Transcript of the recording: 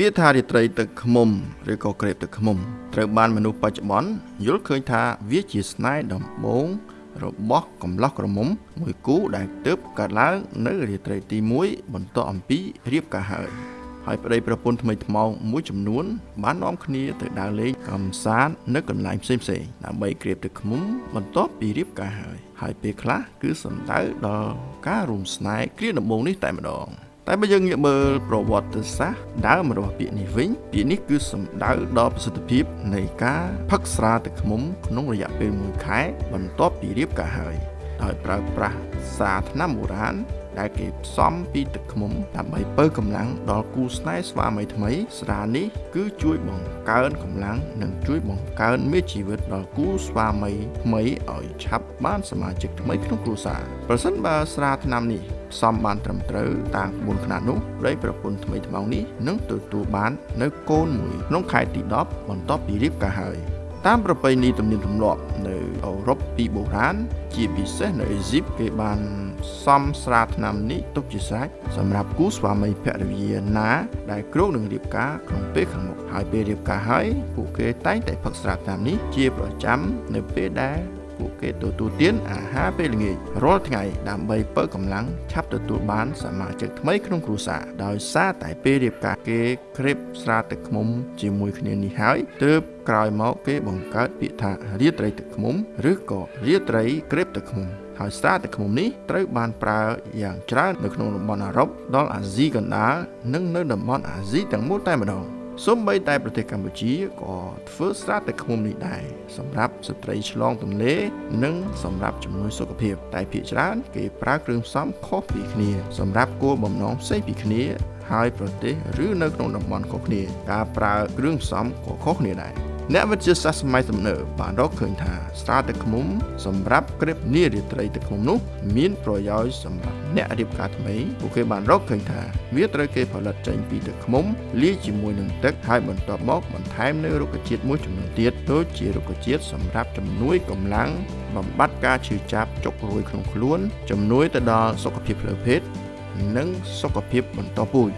ពាក្យថារាត្រីទឹកខ្មុំឬក៏ក្រេបទឹកខ្មុំត្រូវបានមនុស្សបច្ចុប្បន្នយល់ឃើញថាវាជាស្នេហ៍ដំបូងរបស់កំឡោះក្រមុំមួយគូដែលទើបកើតឡើងនៅរាត្រីទី1បន្ទាប់អំពីរៀបការហើយហើយប្តីប្រពន្ធថ្មីថ្មោងមួយចំនួន បាននាំគ្នាទៅដើរលេងកំសាន្តនៅកន្លែងផ្សេងៗដើម្បីក្រៀបទឹកឃ្មុំបន្ទាប់ពីរៀបការហើយហើយពេលខ្លះគឺសំដៅដល់ការរួមស្នេហ៍គ្រាដំបូងនេះតែម្ដង តែបើយើងងាកមើលប្រវត្តិសាស្ត្រដើមរបស់ពាក្យនេះវិញពាក្យនេះគឺសំដៅដល់ប្រសិទ្ធភាពនៃការផឹកស្រាទឹកឃ្មុំក្នុងរយៈពេល1ខែបន្ទាប់ពីរៀបការហើយដោយប្រើប្រាស់សារថ្នាំបុរាណ ដែលគេផ្សំពីទឹកឃ្មុំដើម្បីពើកម្លាំងដល់គូស្នេហ៍ស្វាមីថ្មី ស្រានេះគឺជួយបង្កើនកម្លាំងនិងជួយបង្កើនមេជីវិតដល់គូស្វាមីថ្មីឲ្យឆាប់បានសមាជិកថ្មីក្នុងគ្រួសារប្រសិនបើស្រាថ្នាំនេះផ្សំបានត្រឹមត្រូវតាមក្បួនខ្នាតនោះប្តីប្រពន្ធថ្មីថ្មោងនេះនឹងទទួលបាននៅកូនមួយក្នុងខែទី10បន្ទាប់ពីរៀបការហើយ តាមប្រពៃណីទំនៀមទម្លាប់នៅអឺរ៉ុបពីបុរាណជាពិសេសនៅអេស៊ីបគេបានសំស្រាថ្នាំនេះទុកជាស្រេចសម្រាប់គូស្វាមីភរិយាណាដែលគ្រោងនឹងរៀបការក្នុងពេលខាងមុខហើយពេលរៀបការហើយពួកគេតែងតែផឹកស្រាថ្នាំនេះជាប្រចាំនៅពេលដែល ពួកគេទទួលទានអាហារពេលល្ងាចរាល់ថ្ងៃដើម្បីបើកកម្លាំងឆាប់ទទួលបានសមាជិកថ្មីក្នុងគ្រួសារដោយសារតែពេលរៀបការគេក្រេបស្រាទឹកឃ្មុំជាមួយគ្នានេះហើយទើបក្រោយមកគេបង្កើតពាក្យថារាត្រីទឹកឃ្មុំឬក៏រាត្រីក្រេបទឹកឃ្មុំហើយស្រាទឹកឃ្មុំនេះត្រូវបានប្រើយ៉ាងច្រើននៅក្នុងតំបន់អឺរ៉ុបដល់អាស៊ីកណ្ដាលនិងនៅតំបន់អាស៊ីទាំងមូលតែម្ដង សូម្បីតែប្រទេសកម្ពុជាក៏ធ្វើស្រាទឹកឃ្មុំនេះដែរសម្រាប់ស្ត្រីឆ្លងទន្លេ និងសម្រាប់ជំនួយសុខភាព តែភាគច្រើនគេប្រើគ្រឿងផ្សំខុសពីគ្នា សម្រាប់គោលបំណងផ្សេងពីគ្នាហើយប្រទេសឬនៅក្នុងតំបន់ខុសគ្នា ការប្រើគ្រឿងផ្សំក៏ខុសគ្នាដែរ អ្នកវិទ្យាសាស្ត្រសម័យទំនើបបានរកឃើញថាស្រាទឹកឃ្មុំសម្រាប់ក្រេបនារីត្រីទឹកឃ្មុំនោះមានប្រយោជន៍សម្រាប់អ្នករៀបការថ្មីពួកគេបានរកឃើញថាវាត្រូវគេផលិតចេញពីទឹកឃ្មុំលាយជាមួយនឹងទឹកហើយបន្ទាប់មកបន្ថែមនៅរុក្ខជាតិមួយចំនួនទៀតដូចជារុក្ខជាតិសម្រាប់ជំនួយកម្លាំងបំបត្តិការឈឺចាប់ចុករួយក្នុងខ្លួនជំនួយទៅដល់សុខភាពផ្លូវភេទនិងសុខភាពបន្តពូជ